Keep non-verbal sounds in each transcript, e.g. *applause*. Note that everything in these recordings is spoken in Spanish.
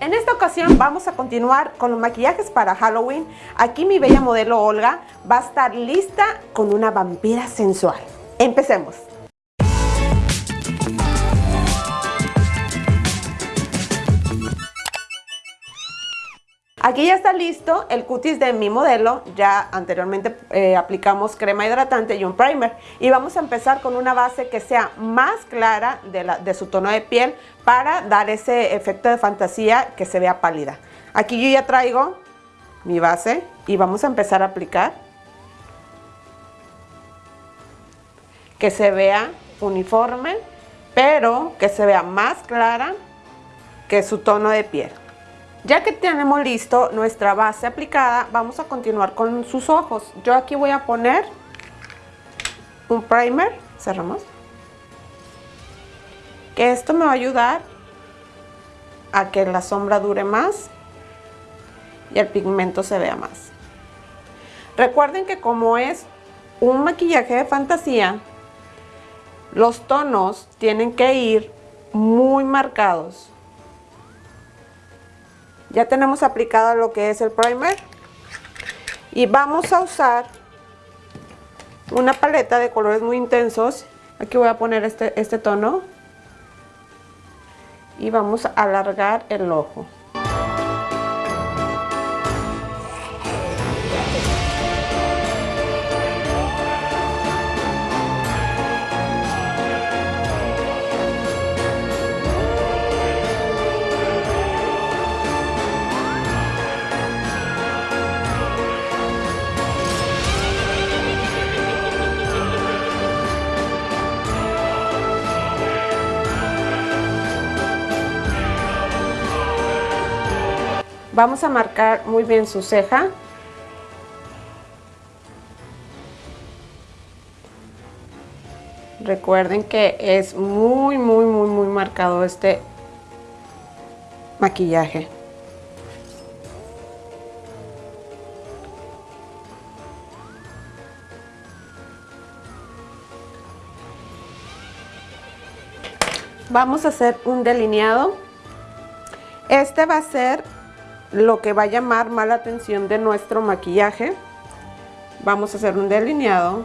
en esta ocasión vamos a continuar con los maquillajes para Halloween. Aquí mi bella modelo Olga va a estar lista con una vampira sensual. Empecemos. Aquí ya está listo el cutis de mi modelo, ya anteriormente eh, aplicamos crema hidratante y un primer y vamos a empezar con una base que sea más clara de, de su tono de piel para dar ese efecto de fantasía que se vea pálida. Aquí yo ya traigo mi base y vamos a empezar a aplicar que se vea uniforme pero que se vea más clara que su tono de piel. Ya que tenemos listo nuestra base aplicada, vamos a continuar con sus ojos. Yo aquí voy a poner un primer, cerramos, que esto me va a ayudar a que la sombra dure más y el pigmento se vea más. Recuerden que como es un maquillaje de fantasía, los tonos tienen que ir muy marcados ya tenemos aplicado lo que es el primer. Y vamos a usar una paleta de colores muy intensos. Aquí voy a poner este, este tono. Y vamos a alargar el ojo Vamos a marcar muy bien su ceja. Recuerden que es muy, muy, muy, muy marcado este maquillaje. Vamos a hacer un delineado. Este va a ser lo que va a llamar más la atención de nuestro maquillaje. Vamos a hacer un delineado.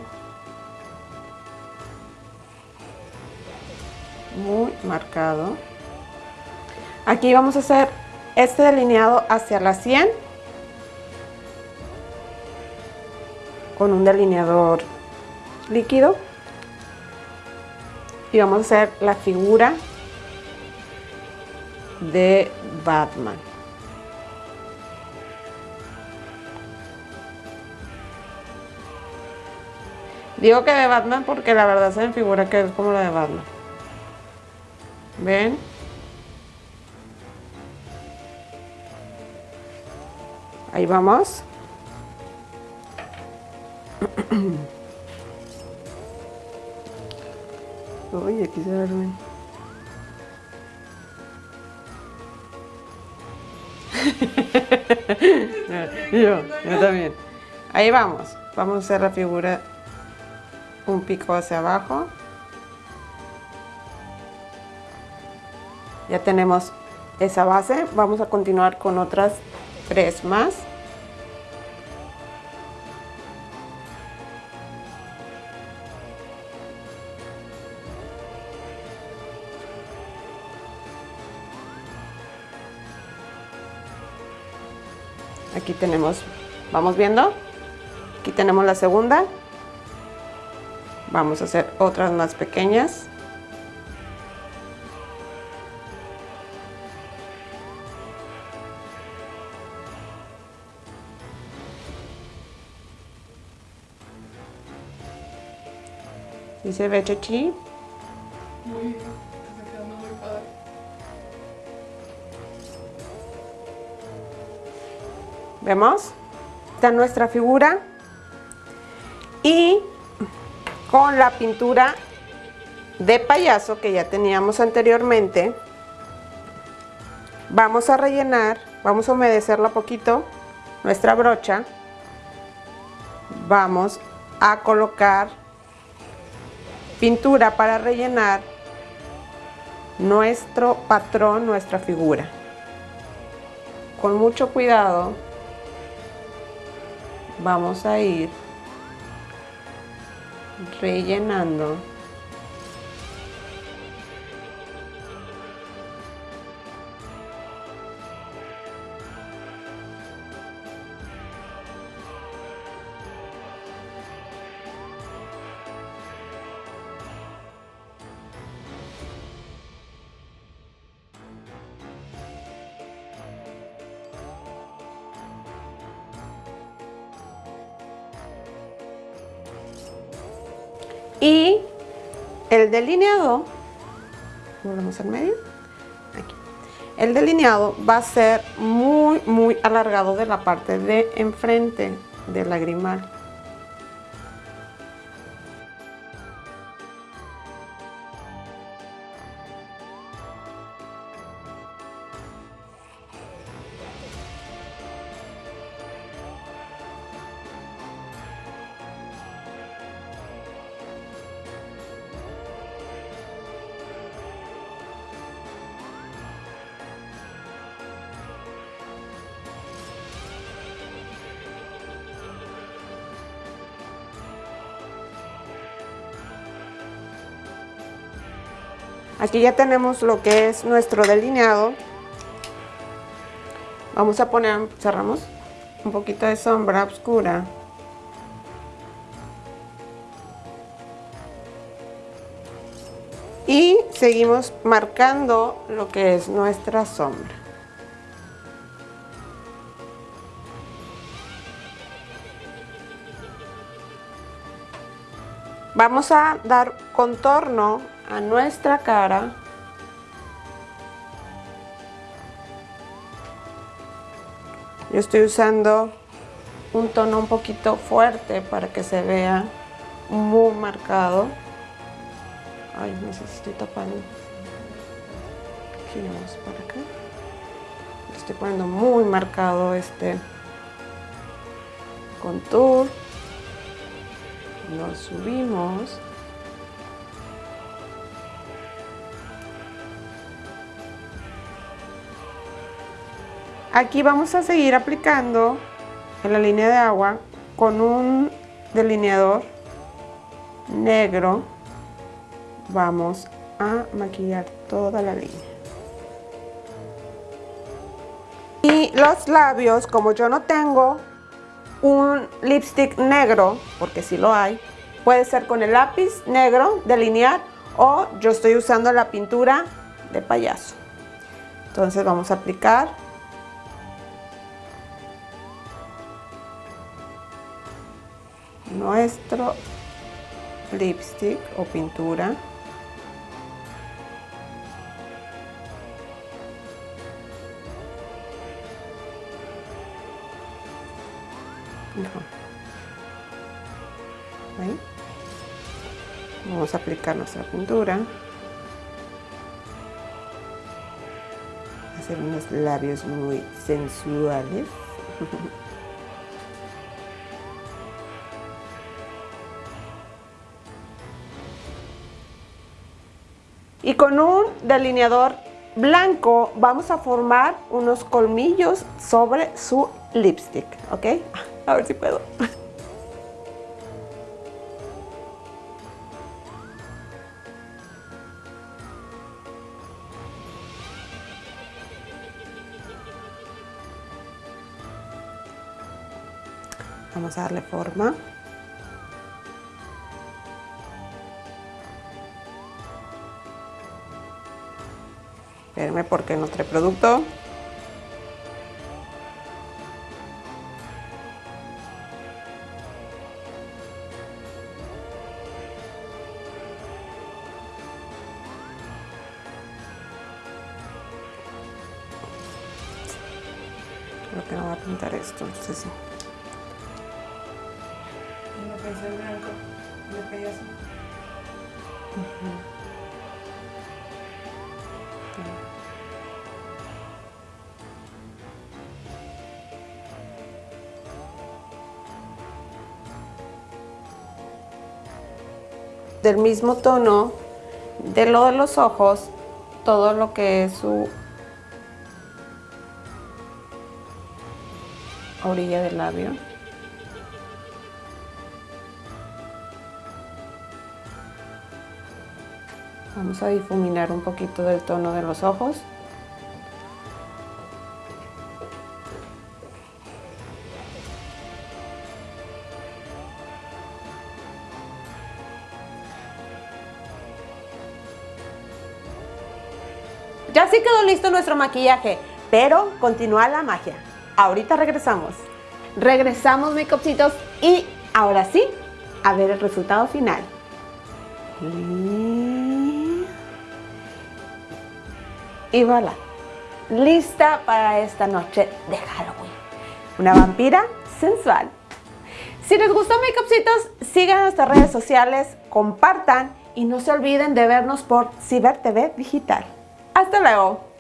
Muy marcado. Aquí vamos a hacer este delineado hacia la 100. Con un delineador líquido. Y vamos a hacer la figura de Batman. Digo que de Batman porque la verdad se me figura que es como la de Batman. ¿Ven? Ahí vamos. *clears throat* Uy, aquí se duerme. *laughs* yo, yo también. Ahí vamos. Vamos a hacer la figura un pico hacia abajo. Ya tenemos esa base. Vamos a continuar con otras tres más. Aquí tenemos, vamos viendo, aquí tenemos la segunda. Vamos a hacer otras más pequeñas. ¿Y se ve? Muy. ¿Vemos? Está nuestra figura. Y con la pintura de payaso que ya teníamos anteriormente. Vamos a rellenar, vamos a humedecerla poquito, nuestra brocha. Vamos a colocar pintura para rellenar nuestro patrón, nuestra figura. con mucho cuidado vamos a ir rellenando Y el delineado, volvemos al medio, aquí. El delineado va a ser muy, muy alargado de la parte de enfrente del lagrimal. Aquí ya tenemos lo que es nuestro delineado. Vamos a poner, cerramos, un poquito de sombra oscura. Y seguimos marcando lo que es nuestra sombra. Vamos a dar contorno a nuestra cara. Yo estoy usando un tono un poquito fuerte para que se vea muy marcado. Ay no sé si estoy vamos para acá. Estoy poniendo muy marcado este contour. Lo subimos Aquí vamos a seguir aplicando en la línea de agua con un delineador negro. Vamos a maquillar toda la línea. Y los labios, como yo no tengo un lipstick negro, porque si lo hay, puede ser con el lápiz negro delinear o yo estoy usando la pintura de payaso. Entonces vamos a aplicar nuestro lipstick o pintura Vamos a aplicar nuestra pintura. Hacer unos labios muy sensuales. *laughs* Y con un delineador blanco vamos a formar unos colmillos sobre su lipstick, ¿ok? A ver si puedo. Vamos a darle forma. Espérenme porque no trae producto. Creo que no va a pintar esto, entonces sí. No pensé en blanco, me pedí así. Del mismo tono de lo de los ojos, todo lo que es su orilla del labio. Vamos a difuminar un poquito del tono de los ojos. Ya sí quedó listo nuestro maquillaje, pero continúa la magia. Ahorita regresamos. Regresamos, makeupcitos, y ahora sí, a ver el resultado final. Y, y voilà, lista para esta noche de Halloween. Una vampira sensual. Si les gustó Makeupcitos, sigan nuestras redes sociales, compartan y no se olviden de vernos por Ciber TV Digital. Hasta luego.